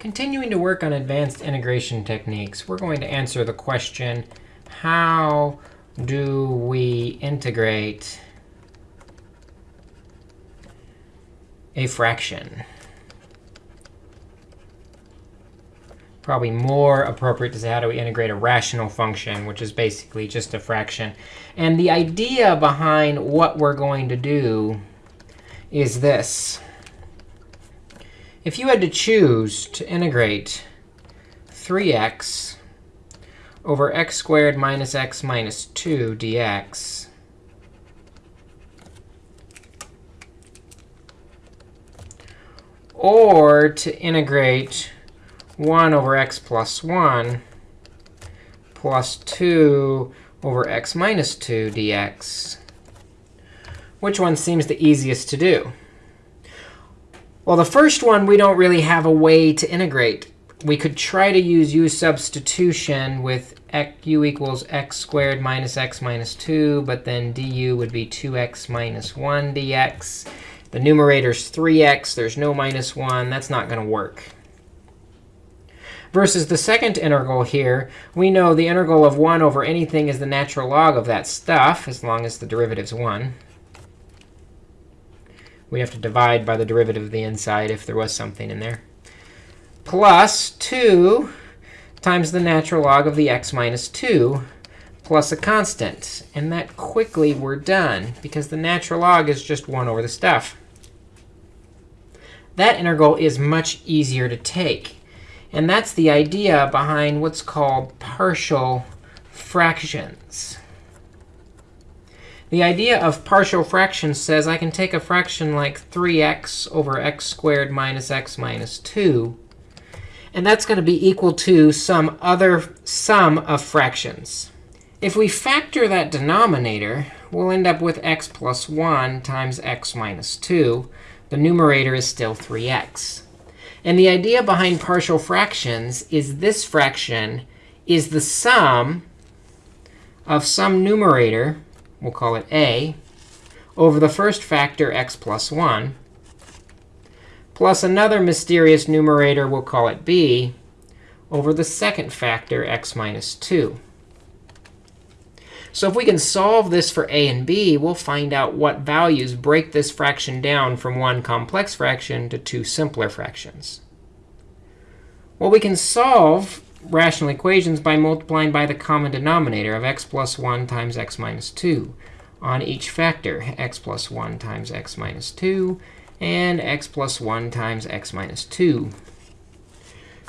Continuing to work on advanced integration techniques, we're going to answer the question, how do we integrate a fraction? Probably more appropriate to say, how do we integrate a rational function, which is basically just a fraction. And the idea behind what we're going to do is this. If you had to choose to integrate 3x over x squared minus x minus 2 dx, or to integrate 1 over x plus 1 plus 2 over x minus 2 dx, which one seems the easiest to do? Well, the first one, we don't really have a way to integrate. We could try to use u substitution with u equals x squared minus x minus 2, but then du would be 2x minus 1 dx. The numerator's 3x. There's no minus 1. That's not going to work. Versus the second integral here, we know the integral of 1 over anything is the natural log of that stuff, as long as the derivative's 1 we have to divide by the derivative of the inside if there was something in there, plus 2 times the natural log of the x minus 2 plus a constant. And that quickly we're done, because the natural log is just 1 over the stuff. That integral is much easier to take. And that's the idea behind what's called partial fractions. The idea of partial fractions says I can take a fraction like 3x over x squared minus x minus 2. And that's going to be equal to some other sum of fractions. If we factor that denominator, we'll end up with x plus 1 times x minus 2. The numerator is still 3x. And the idea behind partial fractions is this fraction is the sum of some numerator we'll call it a, over the first factor, x plus 1, plus another mysterious numerator, we'll call it b, over the second factor, x minus 2. So if we can solve this for a and b, we'll find out what values break this fraction down from one complex fraction to two simpler fractions. Well, we can solve rational equations by multiplying by the common denominator of x plus 1 times x minus 2 on each factor, x plus 1 times x minus 2 and x plus 1 times x minus 2.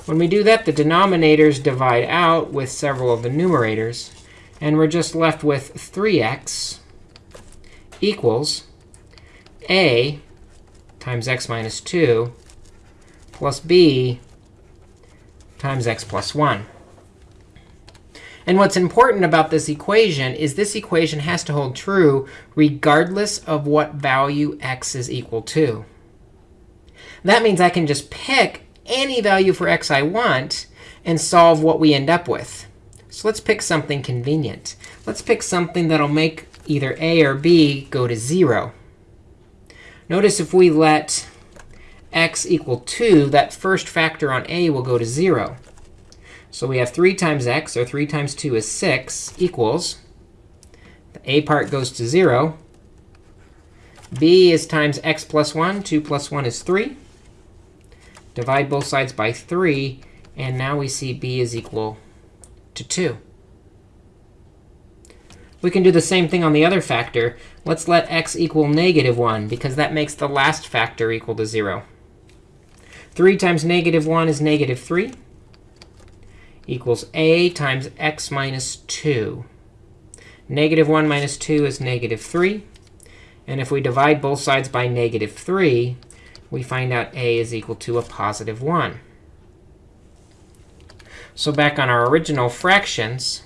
When we do that, the denominators divide out with several of the numerators. And we're just left with 3x equals a times x minus 2 plus b times x plus 1. And what's important about this equation is this equation has to hold true regardless of what value x is equal to. That means I can just pick any value for x I want and solve what we end up with. So let's pick something convenient. Let's pick something that'll make either a or b go to 0. Notice if we let x equal 2, that first factor on a will go to 0. So we have 3 times x, or 3 times 2 is 6, equals the a part goes to 0. b is times x plus 1. 2 plus 1 is 3. Divide both sides by 3. And now we see b is equal to 2. We can do the same thing on the other factor. Let's let x equal negative 1, because that makes the last factor equal to 0. 3 times negative 1 is negative 3 equals a times x minus 2. Negative 1 minus 2 is negative 3. And if we divide both sides by negative 3, we find out a is equal to a positive 1. So back on our original fractions,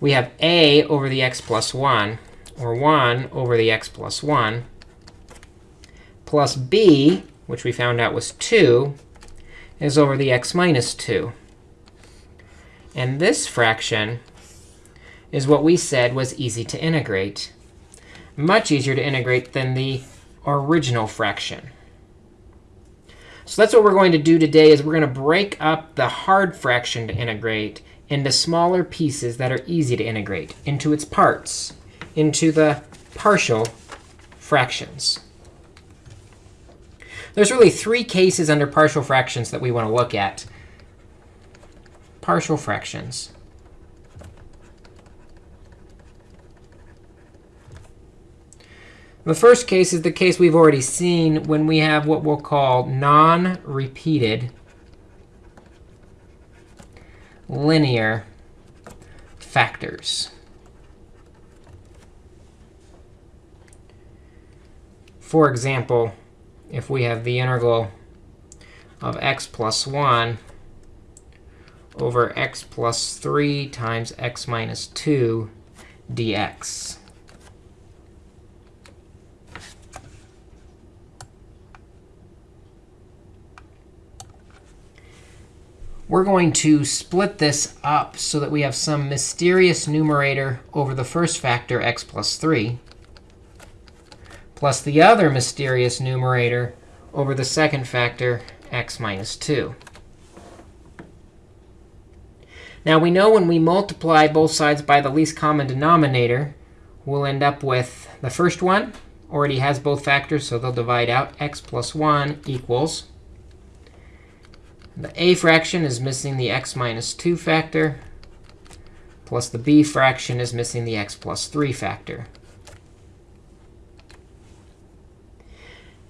we have a over the x plus 1, or 1 over the x plus 1, plus b, which we found out was 2, is over the x minus 2. And this fraction is what we said was easy to integrate. Much easier to integrate than the original fraction. So that's what we're going to do today is we're going to break up the hard fraction to integrate into smaller pieces that are easy to integrate into its parts, into the partial fractions. There's really three cases under partial fractions that we want to look at. Partial fractions. The first case is the case we've already seen when we have what we'll call non-repeated linear factors. For example, if we have the integral of x plus 1 over x plus 3 times x minus 2 dx. We're going to split this up so that we have some mysterious numerator over the first factor, x plus 3, plus the other mysterious numerator over the second factor, x minus 2. Now, we know when we multiply both sides by the least common denominator, we'll end up with the first one already has both factors, so they'll divide out. x plus 1 equals the a fraction is missing the x minus 2 factor, plus the b fraction is missing the x plus 3 factor.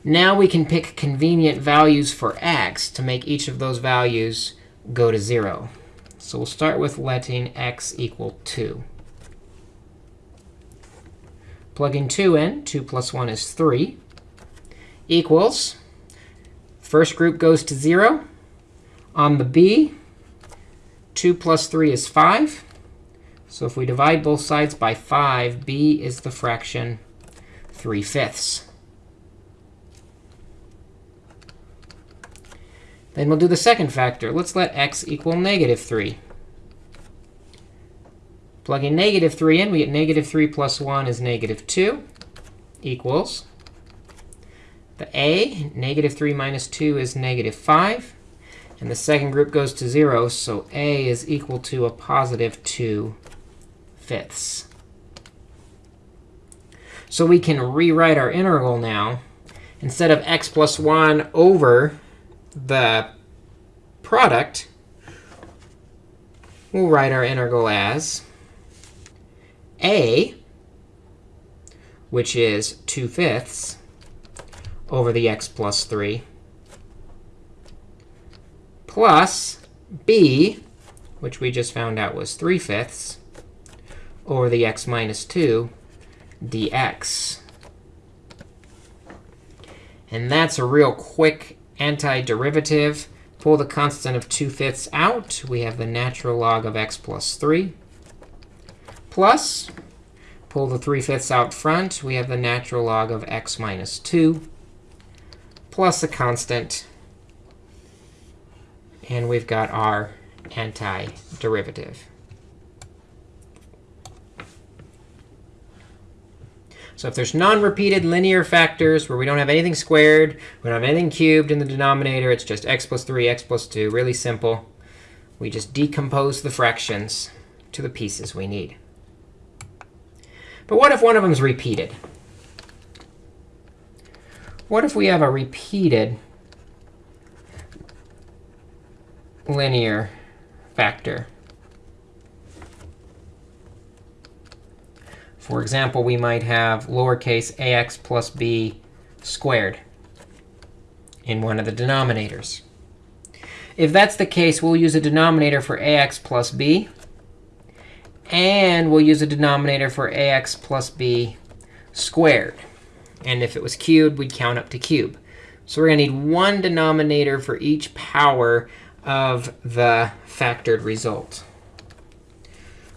Now we can pick convenient values for x to make each of those values go to 0. So we'll start with letting x equal 2. Plugging 2 in, 2 plus 1 is 3, equals, first group goes to 0. On the b, 2 plus 3 is 5. So if we divide both sides by 5, b is the fraction 3 fifths. Then we'll do the second factor. Let's let x equal negative 3. Plugging negative 3 in, we get negative 3 plus 1 is negative 2 equals the a, negative 3 minus 2 is negative 5. And the second group goes to 0, so a is equal to a positive 2 fifths. So we can rewrite our integral now. Instead of x plus 1 over the product, we'll write our integral as a, which is 2 fifths, over the x plus 3 plus b, which we just found out was 3 fifths, over the x minus 2 dx. And that's a real quick antiderivative. Pull the constant of 2 fifths out. We have the natural log of x plus 3. Plus, pull the 3 fifths out front. We have the natural log of x minus 2 plus a constant and we've got our antiderivative. So if there's non-repeated linear factors where we don't have anything squared, we don't have anything cubed in the denominator, it's just x plus 3, x plus 2, really simple. We just decompose the fractions to the pieces we need. But what if one of them is repeated? What if we have a repeated linear factor. For example, we might have lowercase ax plus b squared in one of the denominators. If that's the case, we'll use a denominator for ax plus b. And we'll use a denominator for ax plus b squared. And if it was cubed, we'd count up to cube. So we're going to need one denominator for each power of the factored result.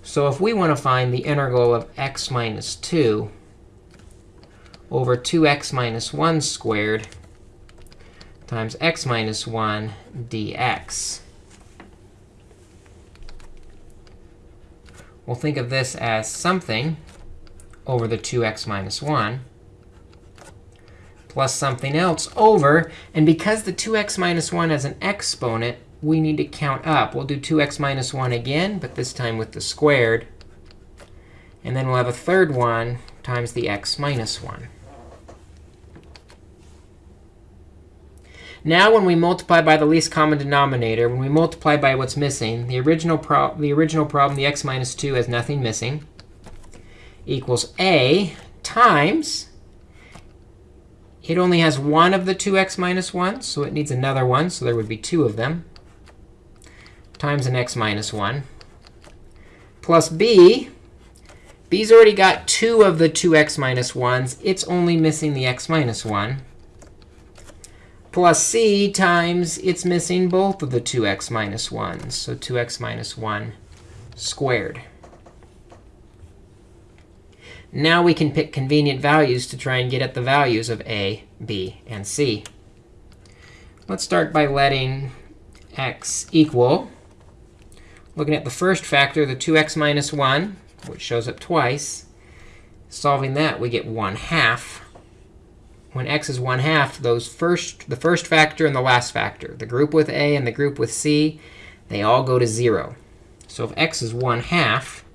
So if we want to find the integral of x minus 2 over 2x minus 1 squared times x minus 1 dx, we'll think of this as something over the 2x minus 1 plus something else over. And because the 2x minus 1 has an exponent, we need to count up. We'll do 2x minus 1 again, but this time with the squared. And then we'll have a third one times the x minus 1. Now when we multiply by the least common denominator, when we multiply by what's missing, the original, the original problem, the x minus 2, has nothing missing, equals a times, it only has one of the 2x minus 1, so it needs another one, so there would be two of them, times an x minus 1, plus b. b's already got two of the 2x minus 1s. It's only missing the x minus 1 plus c times it's missing both of the 2x minus 1s. So 2x minus 1 squared. Now we can pick convenient values to try and get at the values of a, b, and c. Let's start by letting x equal. Looking at the first factor, the 2x minus 1, which shows up twice. Solving that, we get 1 half when x is 1 half, those first, the first factor and the last factor, the group with a and the group with c, they all go to 0. So if x is 1 half,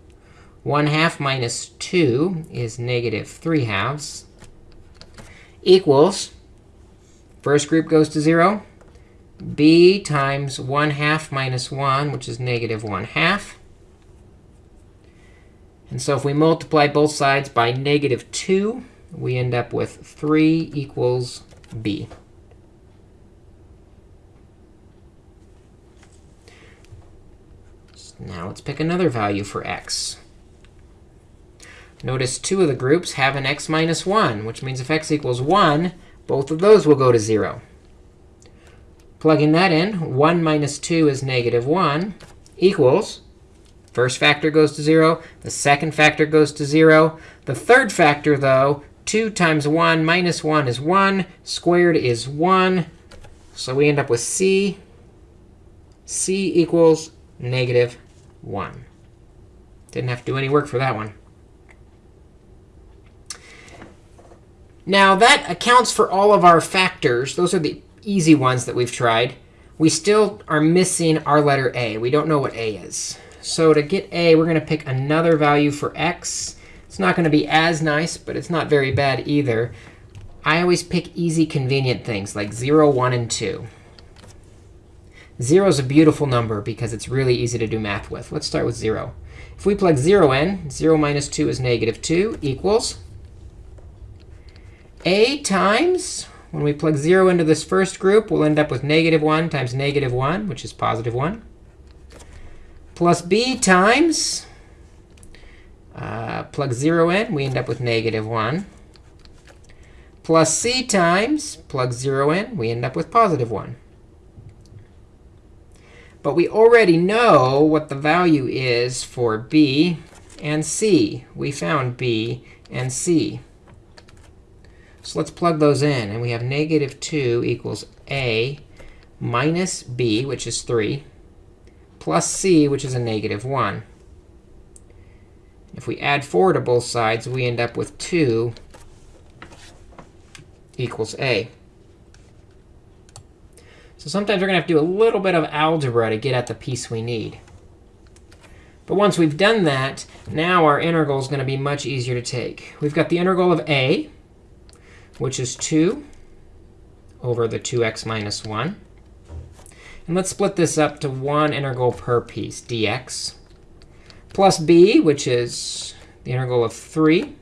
1 half minus 2 is negative 3 halves, equals, first group goes to 0, b times 1 half minus 1, which is negative 1 half. And so if we multiply both sides by negative 2, we end up with 3 equals b. now let's pick another value for x. Notice two of the groups have an x minus 1, which means if x equals 1, both of those will go to 0. Plugging that in, 1 minus 2 is negative 1 equals First factor goes to 0. The second factor goes to 0. The third factor, though, 2 times 1 minus 1 is 1. Squared is 1. So we end up with c. c equals negative 1. Didn't have to do any work for that one. Now, that accounts for all of our factors. Those are the easy ones that we've tried. We still are missing our letter a. We don't know what a is. So to get a, we're going to pick another value for x. It's not going to be as nice, but it's not very bad either. I always pick easy, convenient things like 0, 1, and 2. 0 is a beautiful number because it's really easy to do math with. Let's start with 0. If we plug 0 in, 0 minus 2 is negative 2 equals a times, when we plug 0 into this first group, we'll end up with negative 1 times negative 1, which is positive 1, plus b times uh, plug 0 in, we end up with negative 1. Plus c times plug 0 in, we end up with positive 1. But we already know what the value is for b and c. We found b and c. So let's plug those in. And we have negative 2 equals a minus b, which is 3, plus c, which is a negative 1. If we add 4 to both sides, we end up with 2 equals a. So sometimes we're going to have to do a little bit of algebra to get at the piece we need. But once we've done that, now our integral is going to be much easier to take. We've got the integral of a, which is 2 over the 2x minus 1. And let's split this up to one integral per piece, dx plus b, which is the integral of 3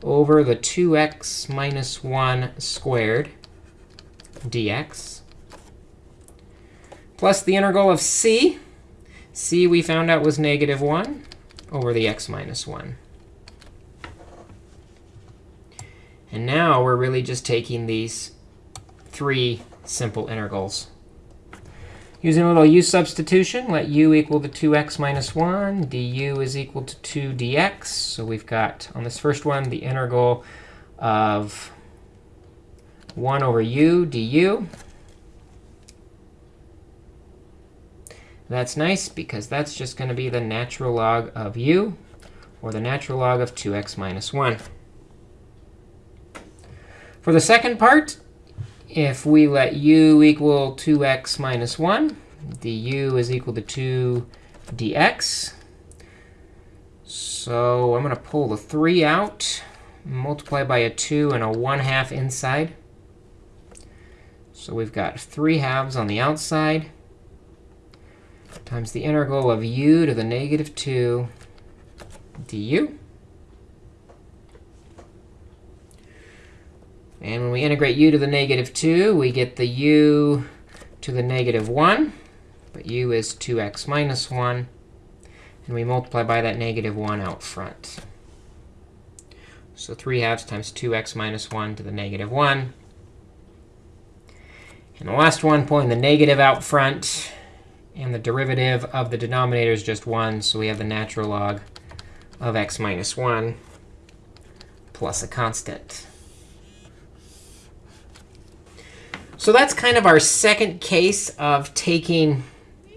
over the 2x minus 1 squared dx, plus the integral of c. c we found out was negative 1 over the x minus 1. And now we're really just taking these three simple integrals Using a little u substitution, let u equal to 2x minus 1. du is equal to 2 dx. So we've got, on this first one, the integral of 1 over u du. That's nice, because that's just going to be the natural log of u, or the natural log of 2x minus 1. For the second part, if we let u equal 2x minus 1, du is equal to 2 dx. So I'm going to pull the 3 out, multiply by a 2 and a 1 half inside. So we've got 3 halves on the outside times the integral of u to the negative 2 du. And when we integrate u to the negative 2, we get the u to the negative 1. But u is 2x minus 1. And we multiply by that negative 1 out front. So 3 halves times 2x minus 1 to the negative 1. And the last one, pulling the negative out front. And the derivative of the denominator is just 1. So we have the natural log of x minus 1 plus a constant. So that's kind of our second case of taking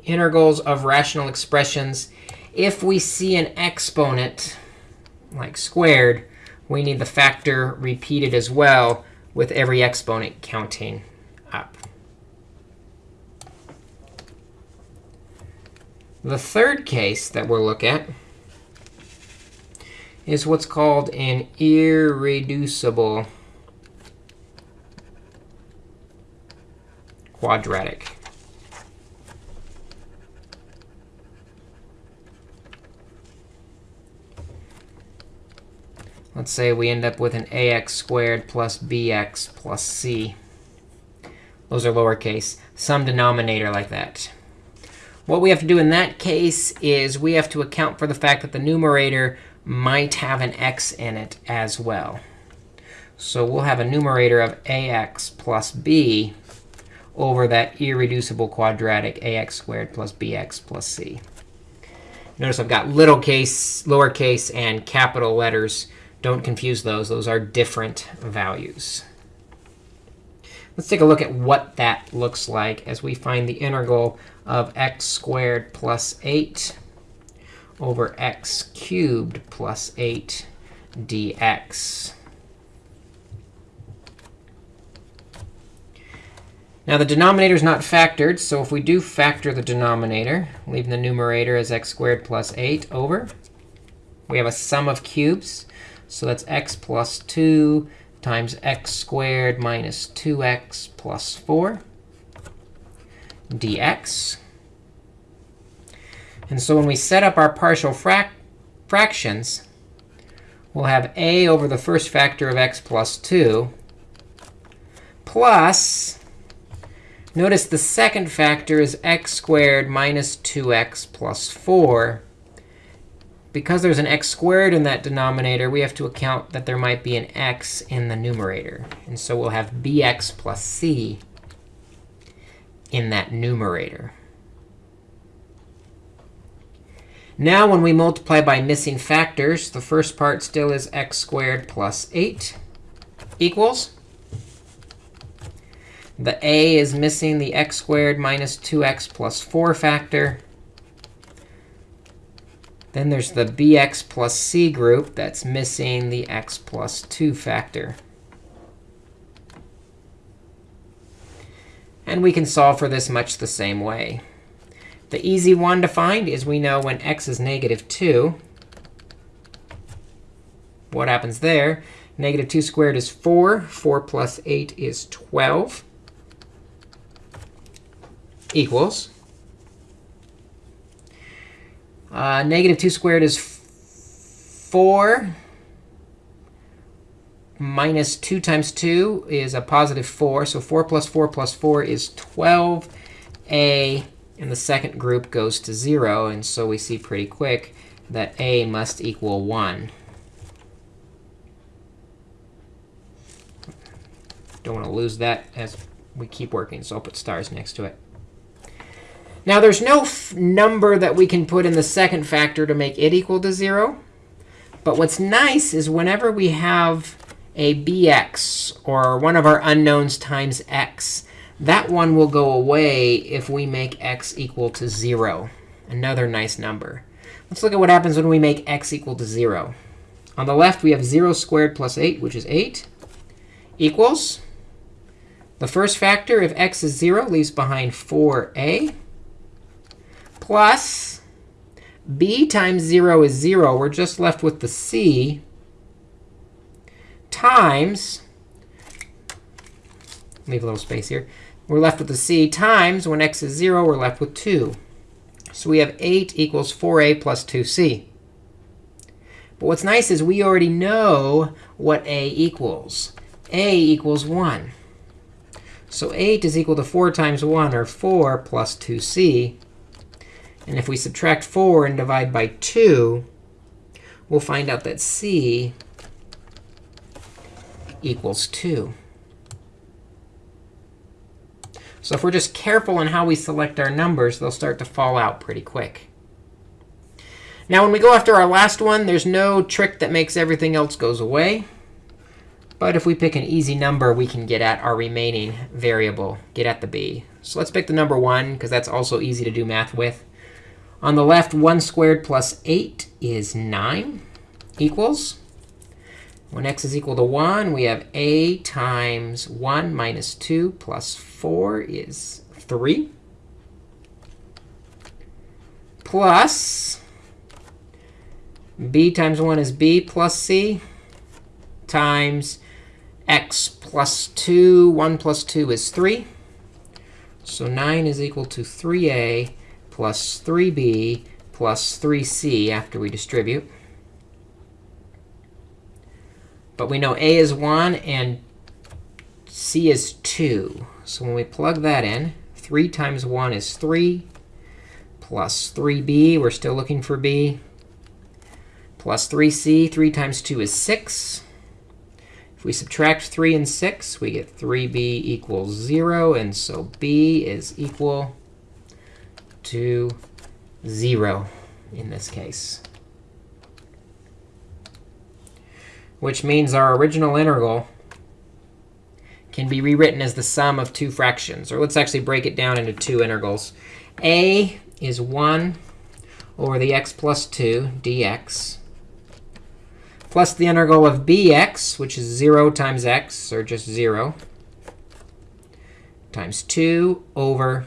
integrals of rational expressions. If we see an exponent, like squared, we need the factor repeated as well with every exponent counting up. The third case that we'll look at is what's called an irreducible quadratic. Let's say we end up with an ax squared plus bx plus c. Those are lowercase. Some denominator like that. What we have to do in that case is we have to account for the fact that the numerator might have an x in it as well. So we'll have a numerator of ax plus b over that irreducible quadratic ax squared plus bx plus c. Notice I've got little case, lowercase, and capital letters. Don't confuse those. Those are different values. Let's take a look at what that looks like as we find the integral of x squared plus 8 over x cubed plus 8 dx. Now, the denominator is not factored. So if we do factor the denominator, leaving the numerator as x squared plus 8 over, we have a sum of cubes. So that's x plus 2 times x squared minus 2x plus 4 dx. And so when we set up our partial frac fractions, we'll have a over the first factor of x plus 2 plus, notice the second factor is x squared minus 2x plus 4. Because there's an x squared in that denominator, we have to account that there might be an x in the numerator. And so we'll have bx plus c in that numerator. Now, when we multiply by missing factors, the first part still is x squared plus 8 equals. The a is missing the x squared minus 2x plus 4 factor. Then there's the bx plus c group that's missing the x plus 2 factor. And we can solve for this much the same way. The easy one to find is we know when x is negative 2, what happens there? Negative 2 squared is 4. 4 plus 8 is 12 equals. Uh, negative 2 squared is 4 minus 2 times 2 is a positive 4. So 4 plus 4 plus 4 is 12. A and the second group goes to 0. And so we see pretty quick that a must equal 1. Don't want to lose that as we keep working, so I'll put stars next to it. Now, there's no number that we can put in the second factor to make it equal to 0. But what's nice is whenever we have a bx, or one of our unknowns times x, that one will go away if we make x equal to 0, another nice number. Let's look at what happens when we make x equal to 0. On the left, we have 0 squared plus 8, which is 8, equals the first factor, if x is 0, leaves behind 4a plus b times 0 is 0. We're just left with the c times, leave a little space here. We're left with the c times, when x is 0, we're left with 2. So we have 8 equals 4a plus 2c. But what's nice is we already know what a equals. a equals 1. So 8 is equal to 4 times 1, or 4 plus 2c. And if we subtract 4 and divide by 2, we'll find out that c equals 2. So if we're just careful in how we select our numbers, they'll start to fall out pretty quick. Now, when we go after our last one, there's no trick that makes everything else goes away. But if we pick an easy number, we can get at our remaining variable, get at the b. So let's pick the number 1, because that's also easy to do math with. On the left, 1 squared plus 8 is 9 equals. When x is equal to 1, we have a times 1 minus 2 plus 4 is 3. Plus b times 1 is b plus c times x plus 2. 1 plus 2 is 3. So 9 is equal to 3a plus 3b plus 3c after we distribute. But we know a is 1 and c is 2. So when we plug that in, 3 times 1 is 3, plus 3b, we're still looking for b, plus 3c, 3 times 2 is 6. If we subtract 3 and 6, we get 3b equals 0. And so b is equal to 0 in this case. Which means our original integral can be rewritten as the sum of two fractions. Or let's actually break it down into two integrals. a is 1 over the x plus 2 dx plus the integral of bx, which is 0 times x, or just 0, times 2 over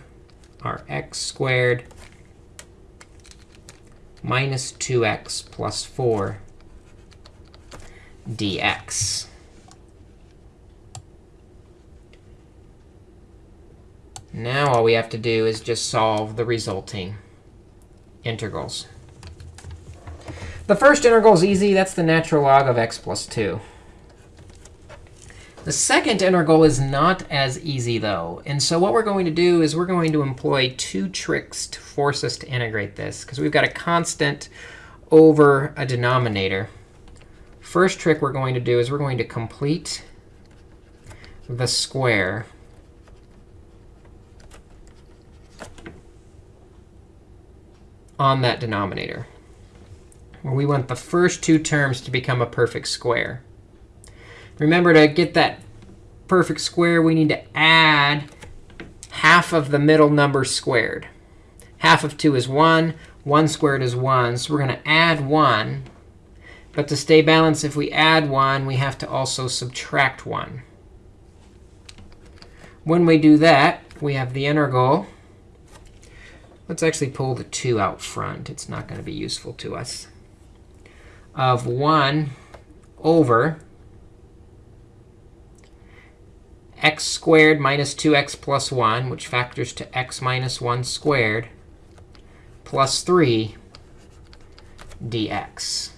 our x squared minus 2x plus 4 dx. Now all we have to do is just solve the resulting integrals. The first integral is easy. That's the natural log of x plus 2. The second integral is not as easy, though. And so what we're going to do is we're going to employ two tricks to force us to integrate this, because we've got a constant over a denominator. First trick we're going to do is we're going to complete the square on that denominator where we want the first two terms to become a perfect square. Remember, to get that perfect square, we need to add half of the middle number squared. Half of 2 is 1. 1 squared is 1. So we're going to add 1. But to stay balanced, if we add 1, we have to also subtract 1. When we do that, we have the integral. Let's actually pull the 2 out front. It's not going to be useful to us of 1 over x squared minus 2x plus 1, which factors to x minus 1 squared, plus 3 dx.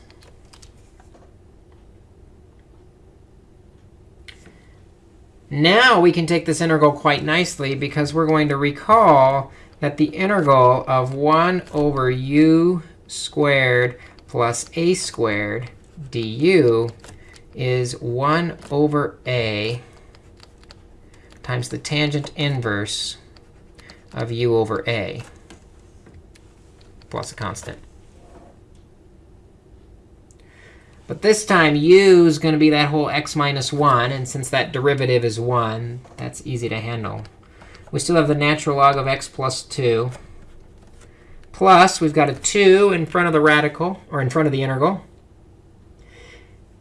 Now we can take this integral quite nicely because we're going to recall that the integral of 1 over u squared plus a squared du is 1 over a times the tangent inverse of u over a plus a constant. But this time, u is going to be that whole x minus 1. And since that derivative is 1, that's easy to handle. We still have the natural log of x plus 2 plus, we've got a 2 in front of the radical, or in front of the integral.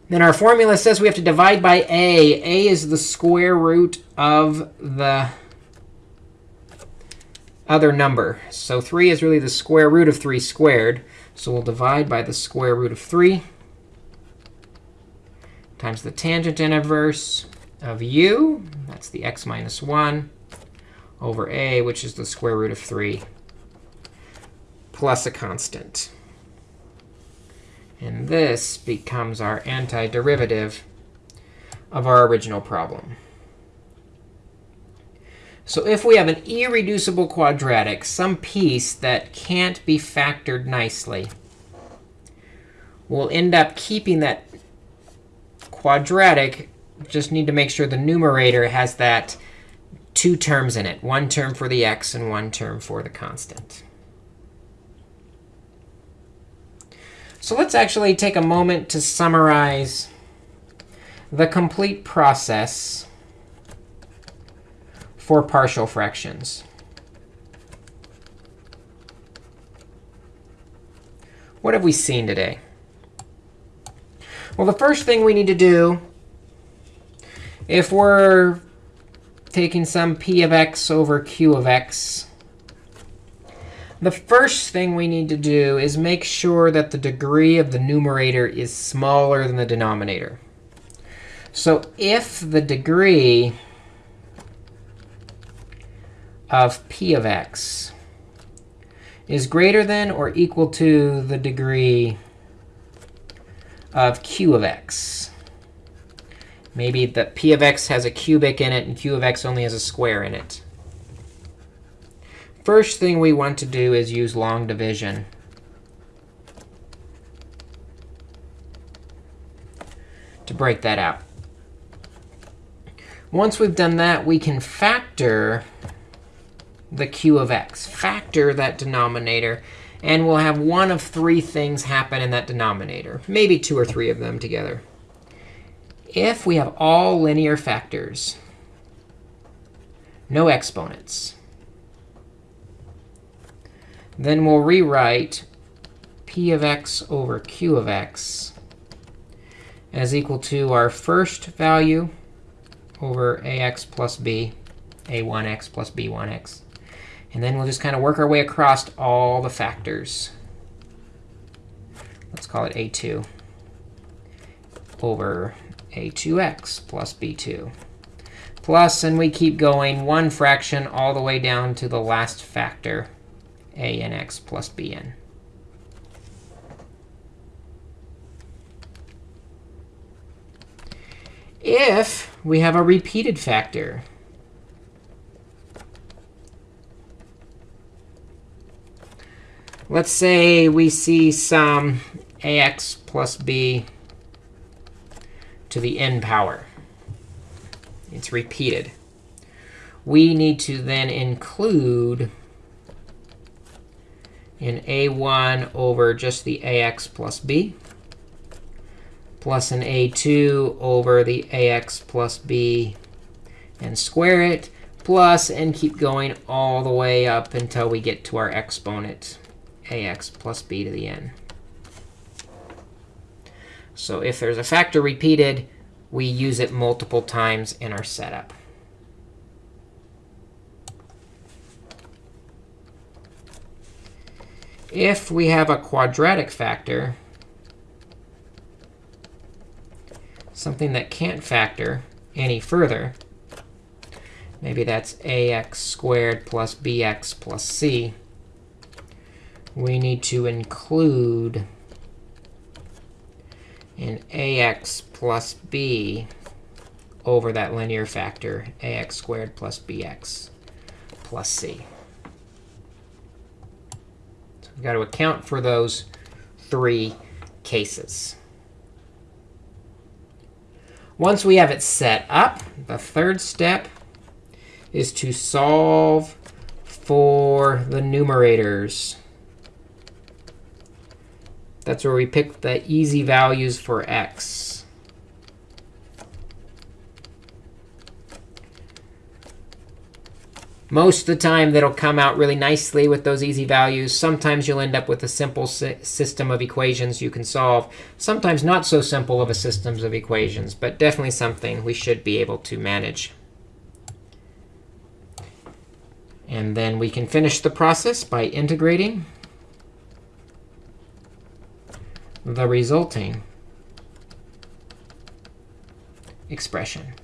Then our formula says we have to divide by a. a is the square root of the other number. So 3 is really the square root of 3 squared. So we'll divide by the square root of 3 times the tangent inverse of u. That's the x minus 1 over a, which is the square root of 3 plus a constant. And this becomes our antiderivative of our original problem. So if we have an irreducible quadratic, some piece that can't be factored nicely, we'll end up keeping that quadratic. Just need to make sure the numerator has that two terms in it, one term for the x and one term for the constant. So let's actually take a moment to summarize the complete process for partial fractions. What have we seen today? Well, the first thing we need to do, if we're taking some p of x over q of x, the first thing we need to do is make sure that the degree of the numerator is smaller than the denominator. So if the degree of p of x is greater than or equal to the degree of q of x, maybe the p of x has a cubic in it and q of x only has a square in it. First thing we want to do is use long division. to break that out. Once we've done that, we can factor the q of x, factor that denominator, and we'll have one of three things happen in that denominator, maybe two or three of them together. If we have all linear factors, no exponents, then we'll rewrite p of x over q of x as equal to our first value over ax plus b, a1x plus b1x. And then we'll just kind of work our way across all the factors. Let's call it a2 over a2x plus b2. Plus, and we keep going one fraction all the way down to the last factor a n x plus bn. If we have a repeated factor, let's say we see some ax plus b to the n power. It's repeated. We need to then include in a1 over just the ax plus b plus an a2 over the ax plus b and square it, plus and keep going all the way up until we get to our exponent, ax plus b to the n. So if there's a factor repeated, we use it multiple times in our setup. If we have a quadratic factor, something that can't factor any further, maybe that's ax squared plus bx plus c, we need to include an ax plus b over that linear factor, ax squared plus bx plus c. We've got to account for those three cases. Once we have it set up, the third step is to solve for the numerators. That's where we pick the easy values for x. Most of the time, that'll come out really nicely with those easy values. Sometimes you'll end up with a simple si system of equations you can solve. Sometimes not so simple of a systems of equations, but definitely something we should be able to manage. And then we can finish the process by integrating the resulting expression.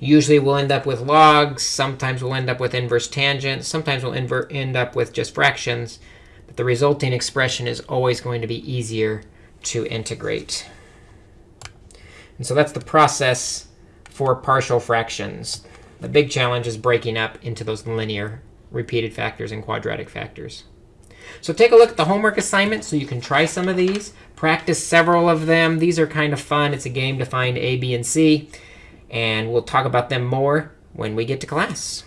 Usually we'll end up with logs. Sometimes we'll end up with inverse tangents. Sometimes we'll end up with just fractions. But the resulting expression is always going to be easier to integrate. And so that's the process for partial fractions. The big challenge is breaking up into those linear repeated factors and quadratic factors. So take a look at the homework assignment so you can try some of these. Practice several of them. These are kind of fun. It's a game to find a, b, and c and we'll talk about them more when we get to class.